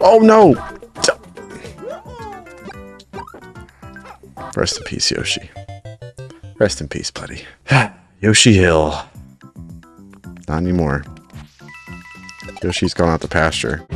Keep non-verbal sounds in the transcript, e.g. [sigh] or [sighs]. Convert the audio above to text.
Oh no! Rest in peace, Yoshi. Rest in peace, buddy. [sighs] Yoshi Hill. Not anymore. Yoshi's gone out to pasture.